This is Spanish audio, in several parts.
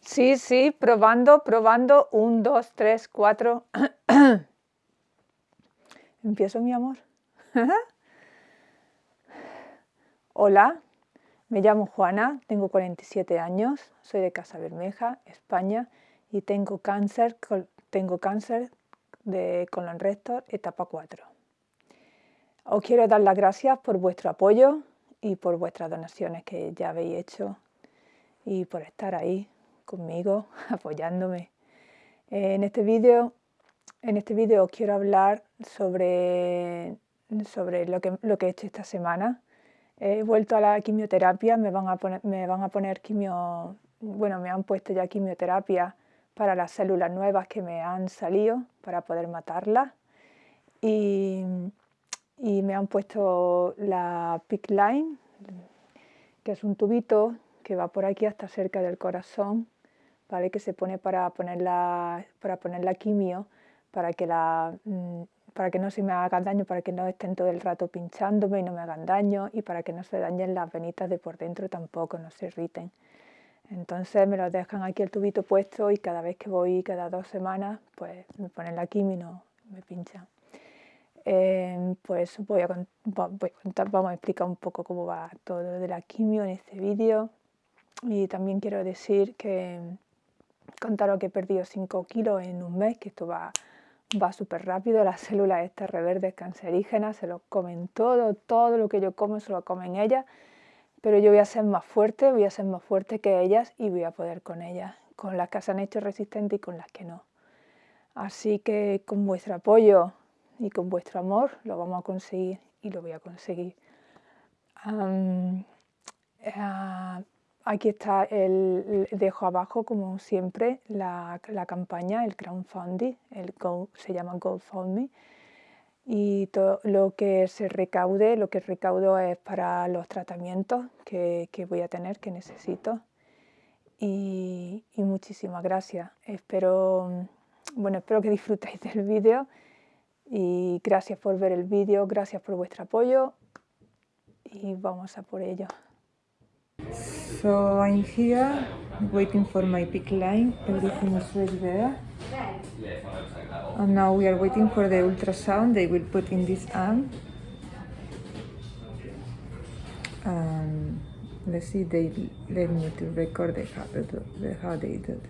Sí, sí, probando, probando. Un, dos, tres, cuatro. Empiezo, mi amor. Hola, me llamo Juana, tengo 47 años, soy de Casa Bermeja, España, y tengo cáncer, tengo cáncer de colon recto etapa 4. Os quiero dar las gracias por vuestro apoyo y por vuestras donaciones que ya habéis hecho y por estar ahí conmigo, apoyándome. En este vídeo en este vídeo quiero hablar sobre, sobre lo, que, lo que he hecho esta semana. He vuelto a la quimioterapia, me van a poner, me van a poner quimio, bueno, me han puesto ya quimioterapia para las células nuevas que me han salido para poder matarlas. Y, y me han puesto la PIC line, que es un tubito que va por aquí hasta cerca del corazón, ¿vale? que se pone para poner la, para poner la quimio, para que, la, mm, para que no se me haga daño, para que no estén todo el rato pinchándome y no me hagan daño, y para que no se dañen las venitas de por dentro tampoco, no se irriten. Entonces me lo dejan aquí el tubito puesto y cada vez que voy, cada dos semanas, pues me ponen la quimio y no me pinchan. Em, pues voy a, contar, vamos a explicar un poco cómo va todo de la quimio en este vídeo. Y también quiero decir que contaros que he perdido 5 kilos en un mes, que esto va, va súper rápido. Las células estas reverdes cancerígenas se lo comen todo, todo lo que yo como se lo comen ellas. Pero yo voy a ser más fuerte, voy a ser más fuerte que ellas y voy a poder con ellas, con las que se han hecho resistentes y con las que no. Así que con vuestro apoyo y con vuestro amor lo vamos a conseguir y lo voy a conseguir. Eh, aquí está, el, dejo abajo como siempre la, campaña, el crowdfunding, se llama GoFundMe y todo lo que se recaude, lo que recaudo es para los tratamientos que, voy a tener, que necesito. Y, y, muchísimas gracias. Espero, bueno, espero que disfrutéis del vídeo y gracias por ver el vídeo, gracias por vuestro apoyo y vamos a por ello. So I'm here waiting for my pick line, everything is ready there. And now we are waiting for the ultrasound they will put in this arm. Um, let's see, they let me to record the, how, the, how they do it.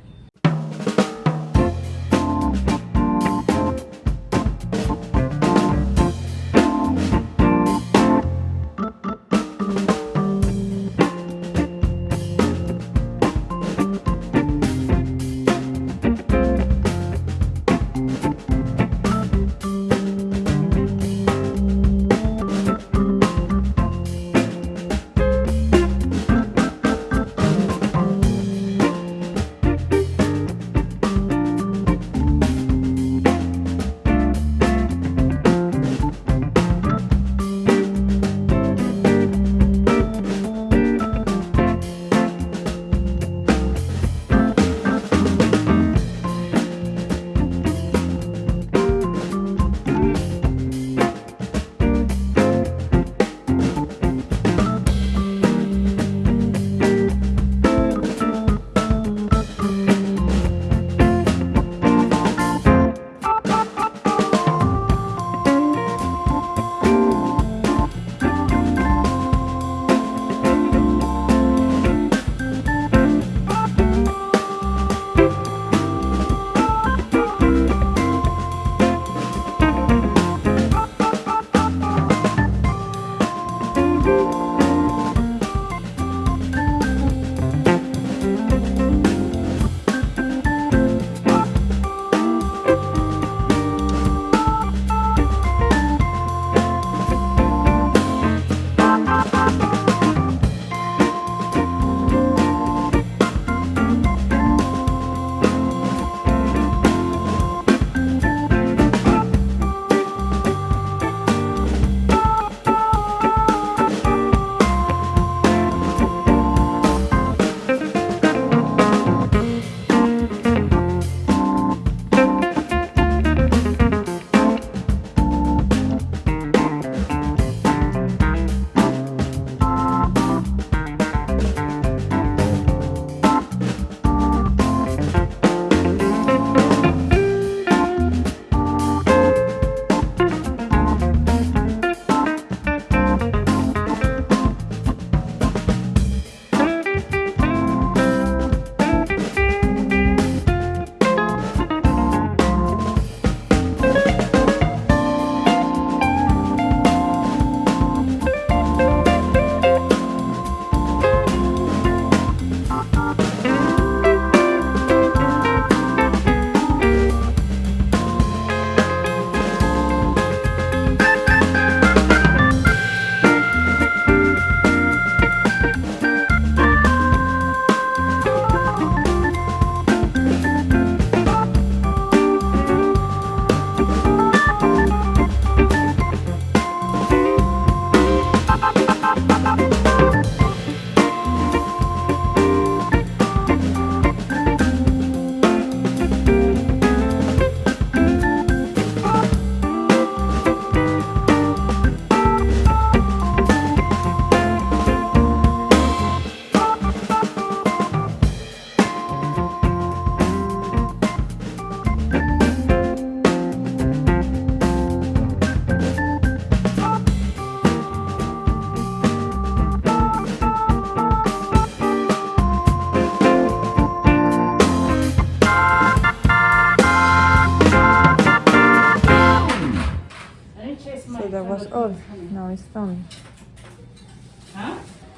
All. Now it's done.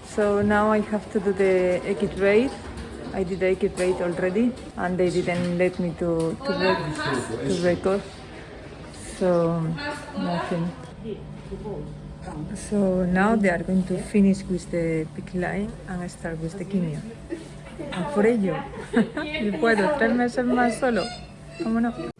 So now I have to do the exit rate. I did the exit rate already and they didn't let me to, to, rec- to record. So nothing. So now they are going to finish with the pick line and start with the quimio. A por ello. y puedo tres meses más solo. Vámonos.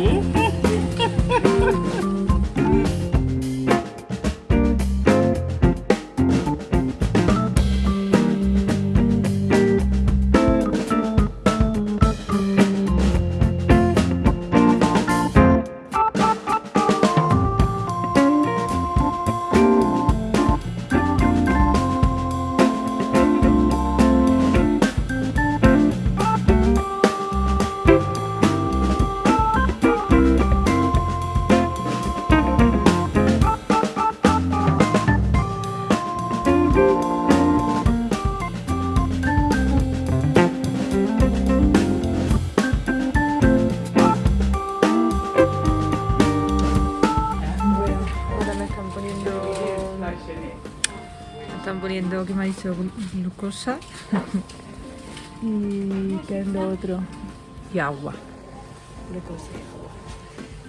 Too much, Glucosa. y ¿qué es lo otro? Y agua. Glucosa y agua.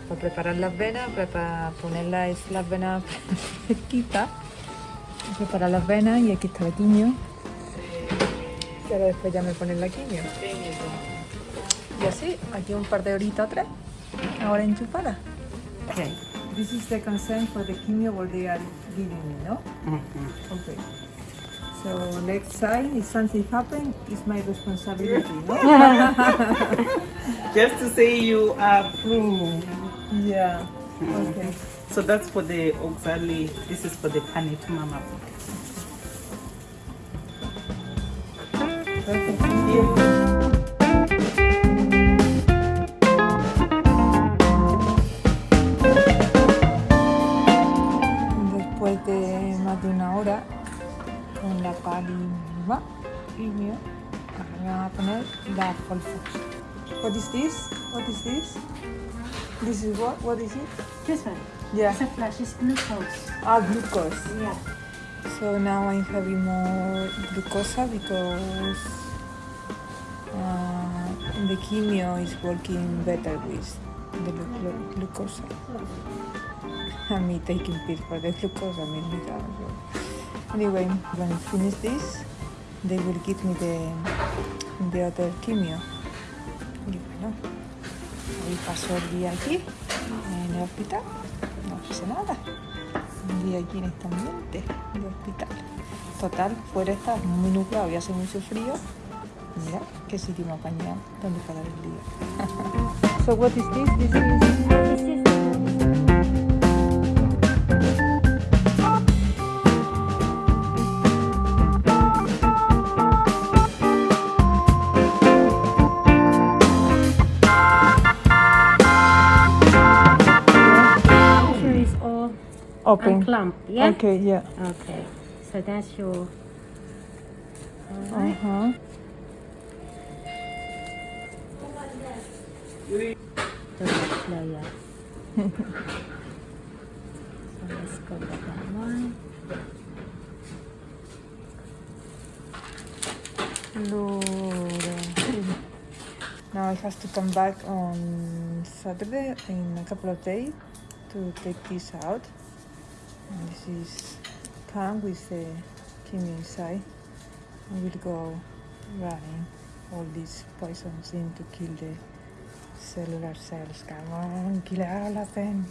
Para preparar las venas, para ponerlas las venas fresquitas. Preparar las venas y aquí está la quimio. Y ahora después ya me ponen la quimio. Y así, aquí un par de horitas o tres. Ahora enchufada. Okay. This is the consent for the chemio what they are giving me, no? Okay. So next time, if something happen, it's my responsibility, no? Just to say you approve. yeah. Okay. So that's for the auxiliary. This is for the panit mama. Con la palima quimio, ahora me van a poner la Folfox. What is this? What is this? This is what? What is it? This one. Yeah. It's a flash. It's glucose. Ah, glucose. Yeah. So now I'm having more glucosa because uh, the chemio is working better with the glu- glu- glucosa. And me taking pills for the glucosa made me down. Anyway, when I finish this, they will give me the, the other chemio. Y bueno, hoy paso el día aquí, en el hospital. No pasa nada. Un día aquí en este ambiente de hospital. Total, fuera está muy nublado y hace mucho frío. Mira qué sitio ha apañado donde parar el día. so what is this? This is This is open. unclamped. Yeah. Okay, yeah. Okay. So that's your. Uh huh. the next layer. so let's go with that one. Now I have to come back on Saturday in a couple of days to take this out this is come with the Kim inside We'll go running all these poisons in to kill the cellular cells come on kill all of them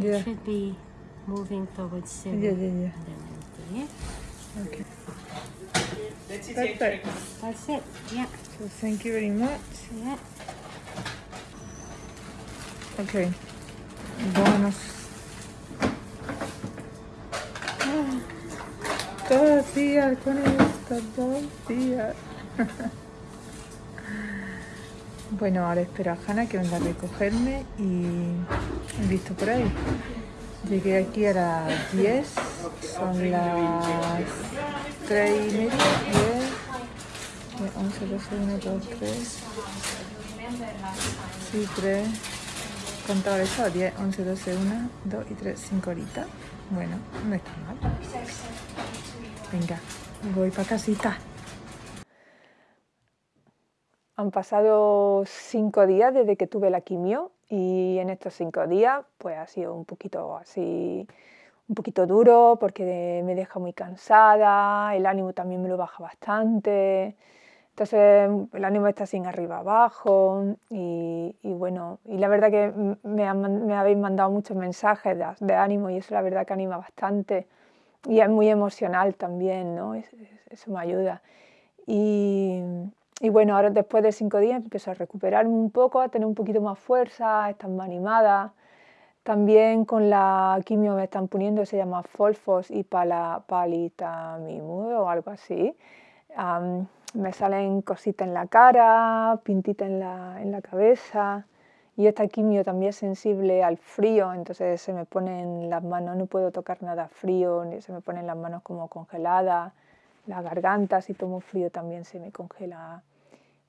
yeah. It should be moving towards zero. Yeah, yeah, yeah. Then okay. That's it. That's it. Yeah. So thank you very much. Yeah. Ok. Vámonos. Ah, Dos días con esto, dos días. Bueno, ahora espero a Hanna que venga a recogerme y visto por ahí. Llegué aquí a las 10, son las 3 y media, 10, 11, 12, 1, 2, 3, sí, 3, contaba eso, 10, 11, 12, 1, 2 y 3, 5 horitas. Bueno, no está mal. Venga, voy para casita. Han pasado cinco días desde que tuve la quimio y en estos cinco días pues ha sido un poquito así, un poquito duro porque me deja muy cansada, el ánimo también me lo baja bastante, entonces el ánimo está sin arriba abajo y, bueno, y la verdad que me, han, habéis mandado muchos mensajes de, ánimo y eso la verdad que anima bastante y es muy emocional también, ¿no? Es, es, eso me ayuda. Y, y bueno, ahora después de cinco días empiezo a recuperarme un poco, a tener un poquito más fuerza, a estar más animada. También con la quimio me están poniendo, se llama Folfos y pala, o algo así. Me salen cositas en la cara, pintitas en la, en la cabeza. Y esta quimio también es sensible al frío, entonces se me ponen las manos, no puedo tocar nada frío, se me ponen las manos como congeladas la garganta, si tomo frío también se me congela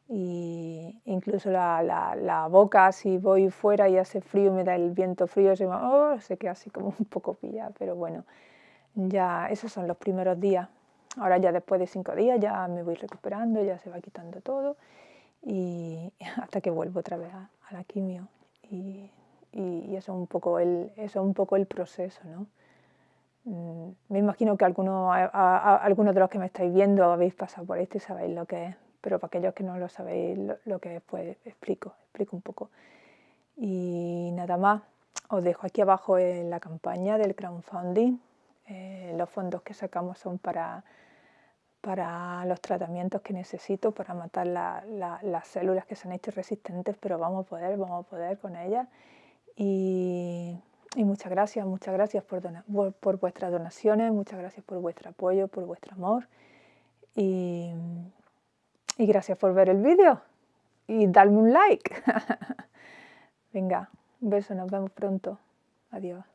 y incluso la, la, la, boca, si voy fuera y hace frío, me da el viento frío, se, me, oh, se queda así como un poco pillada, pero bueno, ya esos son los primeros días. Ahora ya después de cinco días ya me voy recuperando, ya se va quitando todo y hasta que vuelvo otra vez a, a la quimio y, y, y, eso, es un poco el, eso es un poco el proceso, ¿no? Me imagino que algunos, a, a, algunos de los que me estáis viendo habéis pasado por esto y sabéis lo que es, pero para aquellos que no lo sabéis lo, lo que es, pues explico, explico un poco. Y nada más, os dejo aquí abajo en la campaña del crowdfunding. Eh, los fondos que sacamos son para, para los tratamientos que necesito para matar la, la, las células que se han hecho resistentes, pero vamos a poder, vamos a poder con ellas. Y muchas gracias, muchas gracias por, vuestras donaciones, muchas gracias por vuestro apoyo, por vuestro amor. Y, y gracias por ver el vídeo. Y darme un like. Venga, un beso, nos vemos pronto. Adiós.